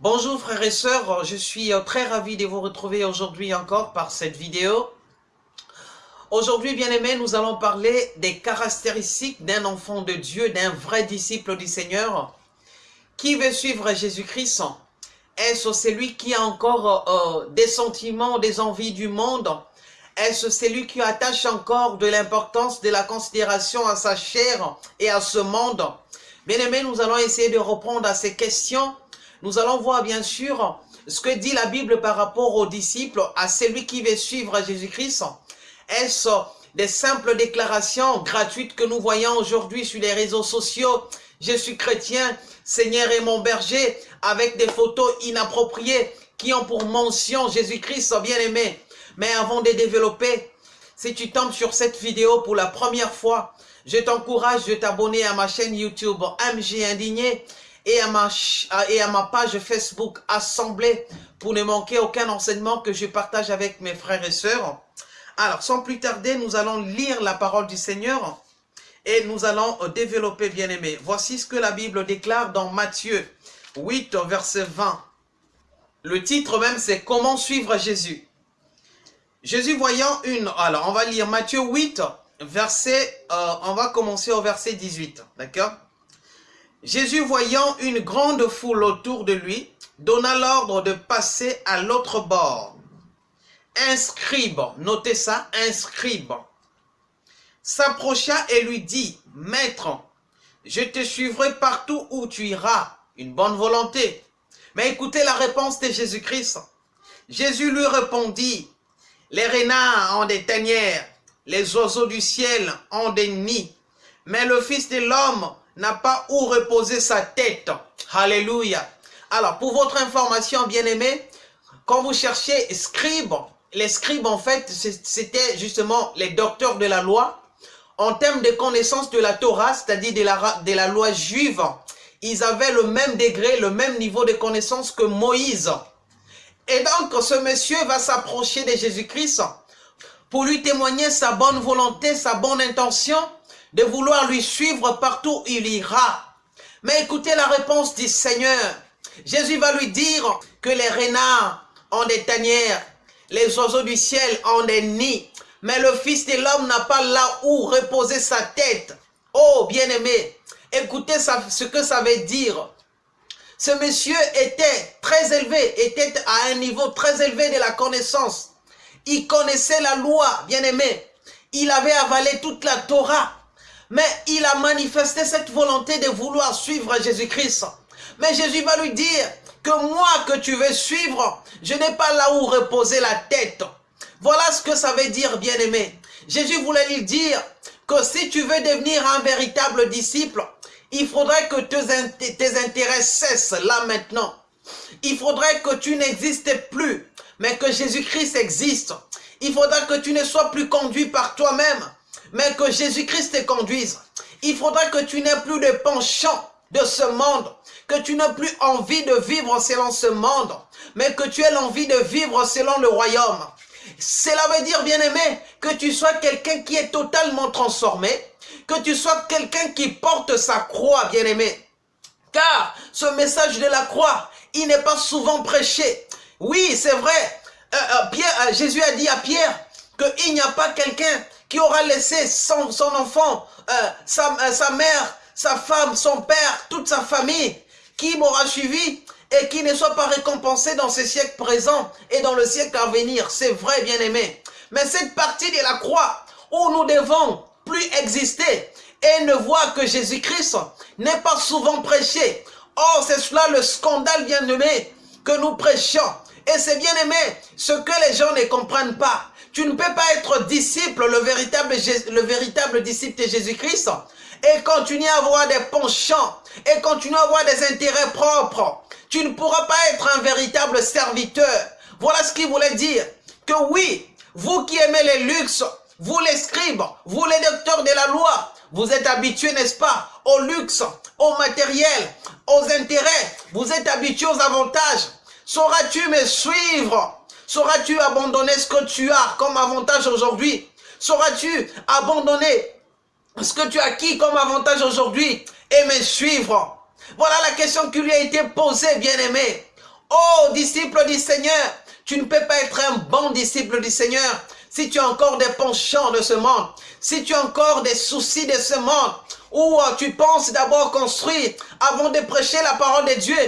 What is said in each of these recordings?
Bonjour frères et sœurs, je suis euh, très ravi de vous retrouver aujourd'hui encore par cette vidéo. Aujourd'hui, bien aimés, nous allons parler des caractéristiques d'un enfant de Dieu, d'un vrai disciple du Seigneur. Qui veut suivre Jésus-Christ? Est-ce celui qui a encore euh, euh, des sentiments, des envies du monde? Est-ce celui qui attache encore de l'importance, de la considération à sa chair et à ce monde? Bien aimés, nous allons essayer de répondre à ces questions nous allons voir bien sûr ce que dit la Bible par rapport aux disciples, à celui qui veut suivre Jésus-Christ. Est-ce des simples déclarations gratuites que nous voyons aujourd'hui sur les réseaux sociaux? Je suis chrétien, Seigneur est mon berger, avec des photos inappropriées qui ont pour mention Jésus-Christ bien-aimé. Mais avant de développer, si tu tombes sur cette vidéo pour la première fois, je t'encourage de t'abonner à ma chaîne YouTube MJ Indigné et à, ma, page Facebook Assemblée pour ne manquer aucun enseignement que je partage avec mes frères et sœurs. Alors, sans plus tarder, nous allons lire la parole du Seigneur et nous allons euh, développer, bien aimé. Voici ce que la Bible déclare dans Matthieu 8, verset 20. Le titre même, c'est « Comment suivre Jésus ?» Jésus voyant une... Alors, on va lire Matthieu 8, verset... Euh, on va commencer au verset 18, d'accord? Jésus voyant une grande foule autour de lui, donna l'ordre de passer à l'autre bord. Un scribe, notez ça, un scribe, s'approcha et lui dit, « Maître, je te suivrai partout où tu iras. » Une bonne volonté. Mais écoutez la réponse de Jésus-Christ. Jésus lui répondit, « Les renards ont des tanières, les oiseaux du ciel ont des nids, mais le Fils de l'homme n'a pas où reposer sa tête. Alléluia. Alors, pour votre information, bien-aimés, quand vous cherchez scribe, les scribes, en fait, c'était justement les docteurs de la loi. En termes de connaissance de la Torah, c'est-à-dire de la, de la loi juive, ils avaient le même degré, le même niveau de connaissance que Moïse. Et donc, ce monsieur va s'approcher de Jésus-Christ pour lui témoigner sa bonne volonté, sa bonne intention, de vouloir lui suivre partout où il ira. Mais écoutez la réponse du Seigneur. Jésus va lui dire que les renards ont des tanières, les oiseaux du ciel ont des nids, mais le Fils de l'homme n'a pas là où reposer sa tête. Oh, bien-aimé, écoutez ce que ça veut dire. Ce monsieur était très élevé, était à un niveau très élevé de la connaissance. Il connaissait la loi, bien-aimé. Il avait avalé toute la Torah. Mais il a manifesté cette volonté de vouloir suivre Jésus-Christ. Mais Jésus va lui dire que moi que tu veux suivre, je n'ai pas là où reposer la tête. Voilà ce que ça veut dire, bien-aimé. Jésus voulait lui dire que si tu veux devenir un véritable disciple, il faudrait que tes, intérêts cessent là maintenant. Il faudrait que tu n'existes plus, mais que Jésus-Christ existe. Il faudra que tu ne sois plus conduit par toi-même, mais que Jésus-Christ te conduise. Il faudra que tu n'aies plus de penchant de ce monde, que tu n'aies plus envie de vivre selon ce monde, mais que tu aies l'envie de vivre selon le royaume. Cela veut dire, bien-aimé, que tu sois quelqu'un qui est totalement transformé, que tu sois quelqu'un qui porte sa croix, bien-aimé. Car ce message de la croix, il n'est pas souvent prêché. Oui, c'est vrai. Euh, euh, euh, Jésus a dit à Pierre qu'il n'y a pas quelqu'un qui aura laissé son, enfant, euh, sa, euh, sa mère, sa femme, son père, toute sa famille, qui m'aura suivi et qui ne soit pas récompensé dans ce siècle présent et dans le siècle à venir. C'est vrai, bien-aimé. Mais cette partie de la croix où nous devons plus exister et ne voir que Jésus-Christ n'est pas souvent prêché. Or, c'est cela le scandale, bien-aimé, que nous prêchons. Et c'est bien-aimé, ce que les gens ne comprennent pas. Tu ne peux pas être disciple, le véritable, le véritable disciple de Jésus-Christ, et continuer à avoir des penchants, et continuer à avoir des intérêts propres. Tu ne pourras pas être un véritable serviteur. Voilà ce qu'il voulait dire. Que oui, vous qui aimez les luxes, vous les scribes, vous les docteurs de la loi, vous êtes habitués, n'est-ce pas, au luxe, au matériel, aux intérêts. Vous êtes habitués aux avantages. Sauras-tu me suivre? Sauras-tu abandonner ce que tu as comme avantage aujourd'hui? Sauras-tu abandonner ce que tu as acquis comme avantage aujourd'hui et me suivre? Voilà la question qui lui a été posée, bien-aimé. Oh, disciple du Seigneur, tu ne peux pas être un bon disciple du Seigneur si tu as encore des penchants de ce monde, si tu as encore des soucis de ce monde, ou euh, tu penses d'abord construire avant de prêcher la parole de Dieu,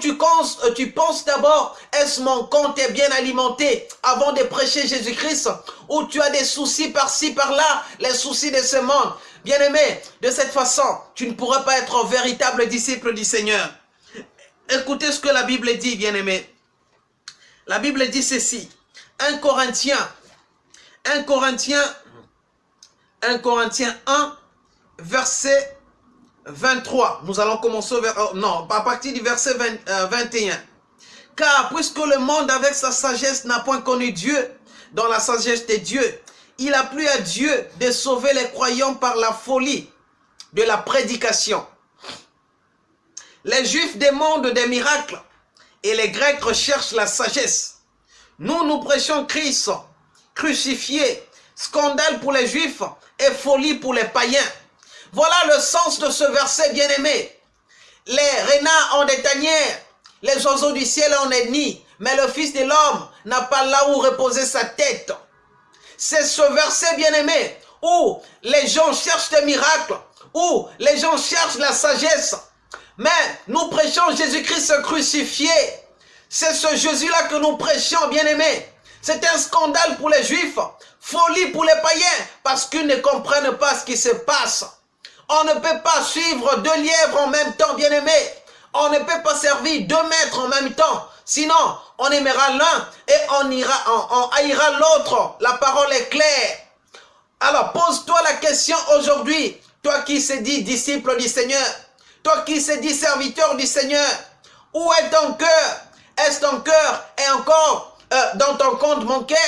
tu, euh, tu penses d'abord, est-ce mon compte est bien alimenté avant de prêcher Jésus-Christ, ou tu as des soucis par-ci, par-là, les soucis de ce monde. Bien-aimé, de cette façon, tu ne pourras pas être un véritable disciple du Seigneur. Écoutez ce que la Bible dit, bien-aimé. La Bible dit ceci. 1 Corinthiens, 1 Corinthiens, 1 Corinthiens 1, verset 23. Nous allons commencer vers, oh, non, à partir du verset 21. Euh, Car puisque le monde avec sa sagesse n'a point connu Dieu, dans la sagesse de Dieu, il a plu à Dieu de sauver les croyants par la folie de la prédication. Les Juifs demandent des miracles et les Grecs recherchent la sagesse. Nous, nous prêchons Christ crucifié, scandale pour les Juifs et folie pour les païens. Voilà le sens de ce verset bien-aimé. Les renards ont des tanières, les oiseaux du ciel ont des nids, mais le Fils de l'homme n'a pas là où reposer sa tête. C'est ce verset bien-aimé où les gens cherchent des miracles, où les gens cherchent la sagesse. Mais nous prêchons Jésus-Christ crucifié. C'est ce Jésus-là que nous prêchons, bien-aimé. C'est un scandale pour les Juifs, folie pour les païens, parce qu'ils ne comprennent pas ce qui se passe. On ne peut pas suivre deux lièvres en même temps, bien-aimé. On ne peut pas servir deux maîtres en même temps. Sinon, on aimera l'un et on, ira, on, haïra l'autre. La parole est claire. Alors, pose-toi la question aujourd'hui. Toi qui se dis disciple du Seigneur. Toi qui se dis serviteur du Seigneur. Où est ton cœur? Est-ce ton cœur est encore euh, dans ton compte bancaire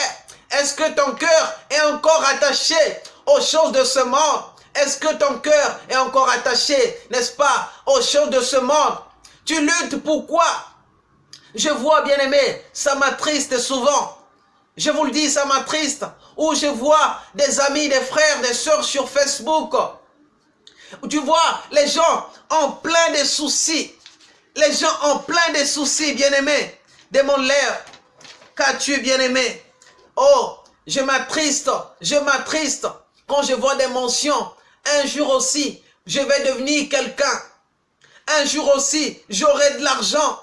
Est-ce que ton cœur est encore attaché aux choses de ce monde? Est-ce que ton cœur est encore attaché, n'est-ce pas, aux choses de ce monde? Tu luttes pourquoi Je vois, bien aimé, ça m'attriste souvent. Je vous le dis, ça m'attriste. Ou je vois des amis, des frères, des soeurs sur Facebook. Tu vois les gens en plein de soucis. Les gens en plein de soucis, bien-aimé. Demande-leur, qu'as-tu, bien-aimé Oh, je m'attriste, je m'attriste quand je vois des mentions un jour aussi, je vais devenir quelqu'un. Un jour aussi, j'aurai de l'argent.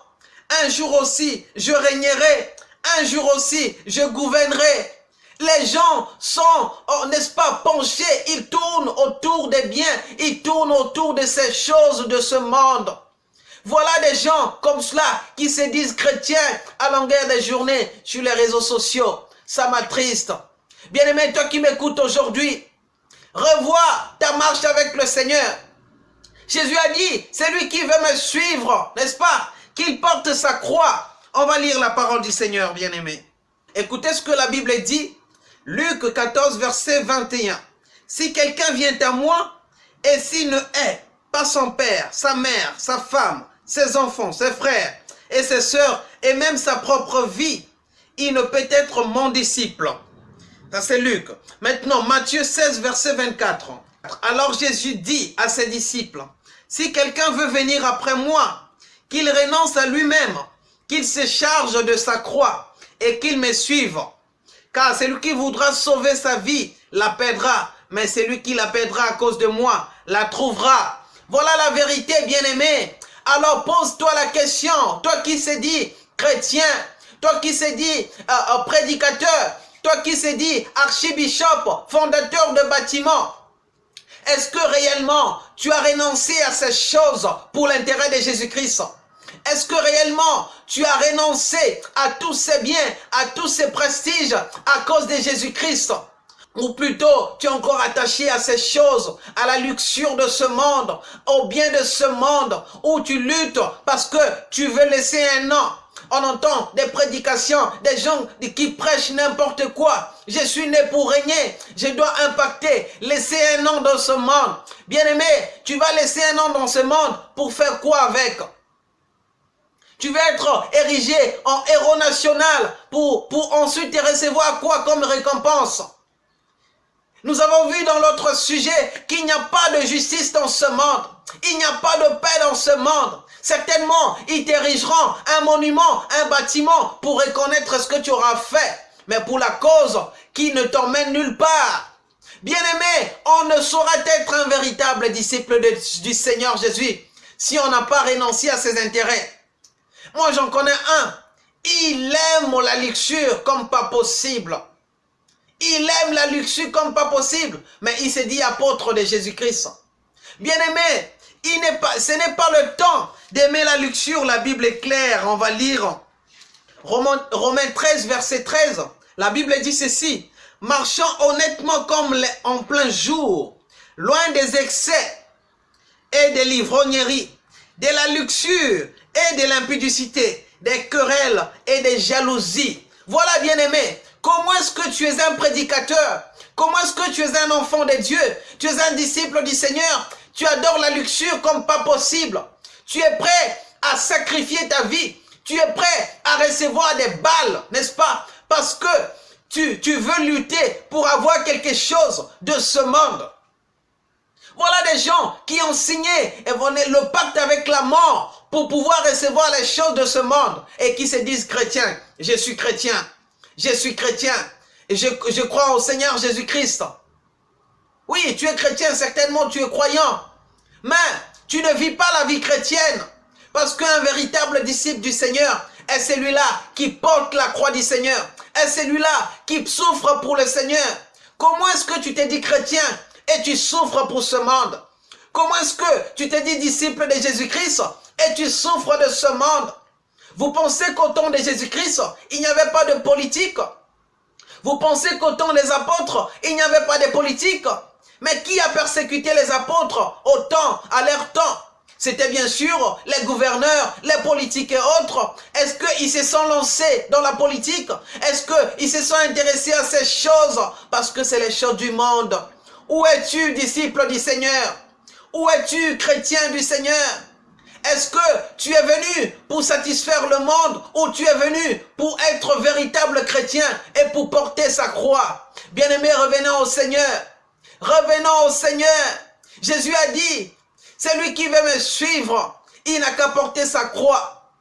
Un jour aussi, je régnerai. Un jour aussi, je gouvernerai. Les gens sont, oh, n'est-ce pas, penchés. Ils tournent autour des biens. Ils tournent autour de ces choses de ce monde. Voilà des gens comme cela qui se disent chrétiens à longueur des journées sur les réseaux sociaux. Ça m'attriste. Bien-aimé, toi qui m'écoutes aujourd'hui, Revois ta marche avec le Seigneur. Jésus a dit, c'est lui qui veut me suivre, n'est-ce pas? Qu'il porte sa croix. On va lire la parole du Seigneur, bien-aimé. Écoutez ce que la Bible dit. Luc 14, verset 21. Si quelqu'un vient à moi, et s'il ne hait pas son père, sa mère, sa femme, ses enfants, ses frères et ses sœurs, et même sa propre vie, il ne peut être mon disciple. Ça c'est Luc. Maintenant, Matthieu 16, verset 24. Alors Jésus dit à ses disciples, si quelqu'un veut venir après moi, qu'il renonce à lui-même, qu'il se charge de sa croix et qu'il me suive. Car celui qui voudra sauver sa vie la perdra, mais celui qui la perdra à cause de moi la trouvera. Voilà la vérité, bien-aimé. Alors pose-toi la question, toi qui se dis chrétien, toi qui se dis euh, euh, prédicateur, toi qui se dis archibishop, fondateur de bâtiments, est-ce que réellement tu as renoncé à ces choses pour l'intérêt de Jésus-Christ? Est-ce que réellement tu as renoncé à tous ces biens, à tous ces prestiges à cause de Jésus-Christ? Ou plutôt, tu es encore attaché à ces choses, à la luxure de ce monde, au bien de ce monde, où tu luttes parce que tu veux laisser un nom, on entend des prédications, des gens qui prêchent n'importe quoi. Je suis né pour régner. Je dois impacter, laisser un nom dans ce monde. Bien-aimé, tu vas laisser un nom dans ce monde pour faire quoi avec? Tu vas être érigé en héros national pour, pour ensuite te recevoir quoi comme récompense? Nous avons vu dans l'autre sujet qu'il n'y a pas de justice dans ce monde. Il n'y a pas de paix dans ce monde. Certainement, ils t'érigeront un monument, un bâtiment pour reconnaître ce que tu auras fait. Mais pour la cause qui ne t'emmène nulle part. Bien-aimé, on ne saura être un véritable disciple du Seigneur Jésus si on n'a pas renoncé à ses intérêts. Moi, j'en connais un. Il aime la luxure comme pas possible. Il aime la luxure comme pas possible. Mais il s'est dit apôtre de Jésus-Christ. Bien-aimé, ce n'est pas le temps d'aimer la luxure. La Bible est claire. On va lire Romains 13, verset 13. La Bible dit ceci. Marchant honnêtement comme en plein jour, loin des excès et des livrogneries, de la luxure et de l'impudicité, des querelles et des jalousies. Voilà, bien-aimé, comment est-ce que tu es un prédicateur? Comment est-ce que tu es un enfant de Dieu Tu es un disciple du Seigneur? Tu adores la luxure comme pas possible. Tu es prêt à sacrifier ta vie? Tu es prêt à recevoir des balles, n'est-ce pas? Parce que tu, veux lutter pour avoir quelque chose de ce monde. Voilà des gens qui ont signé le pacte avec la mort pour pouvoir recevoir les choses de ce monde et qui se disent chrétiens. Je suis chrétien. Je suis chrétien. Et je, crois au Seigneur Jésus-Christ. Oui, tu es chrétien, certainement tu es croyant. Mais tu ne vis pas la vie chrétienne. Parce qu'un véritable disciple du Seigneur est celui-là qui porte la croix du Seigneur. Est celui-là qui souffre pour le Seigneur. Comment est-ce que tu t'es dit chrétien et tu souffres pour ce monde? Comment est-ce que tu t'es dit disciple de Jésus-Christ et tu souffres de ce monde? Vous pensez qu'au temps de Jésus-Christ, il n'y avait pas de politique? Vous pensez qu'au temps des apôtres, il n'y avait pas de politique? Mais qui a persécuté les apôtres au temps, à leur temps? C'était bien sûr les gouverneurs, les politiques et autres. Est-ce qu'ils se sont lancés dans la politique? Est-ce qu'ils se sont intéressés à ces choses? Parce que c'est les choses du monde. Où es-tu, disciple du Seigneur? Où es-tu, chrétien du Seigneur? Est-ce que tu es venu pour satisfaire le monde ou tu es venu pour être véritable chrétien et pour porter sa croix? Bien-aimés, revenons au Seigneur. Revenons au Seigneur. Jésus a dit, celui qui veut me suivre, il n'a qu'à porter sa croix.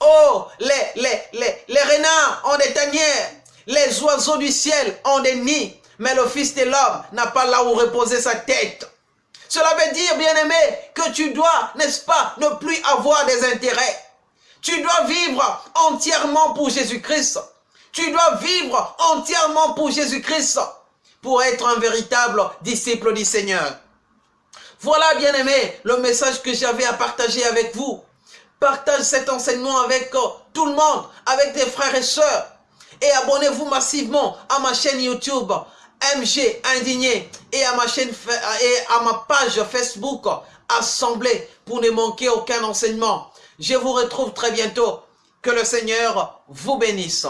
Oh, les, les, renards ont des tanières, les oiseaux du ciel ont des nids, mais le Fils de l'homme n'a pas là où reposer sa tête. Cela veut dire, bien-aimé, que tu dois, n'est-ce pas, ne plus avoir des intérêts. Tu dois vivre entièrement pour Jésus-Christ. Tu dois vivre entièrement pour Jésus-Christ pour être un véritable disciple du Seigneur. Voilà, bien-aimé, le message que j'avais à partager avec vous. Partage cet enseignement avec euh, tout le monde, avec tes frères et sœurs. Et abonnez-vous massivement à ma chaîne YouTube MG Indigné et à ma chaîne et à ma page Facebook Assemblée pour ne manquer aucun enseignement. Je vous retrouve très bientôt. Que le Seigneur vous bénisse.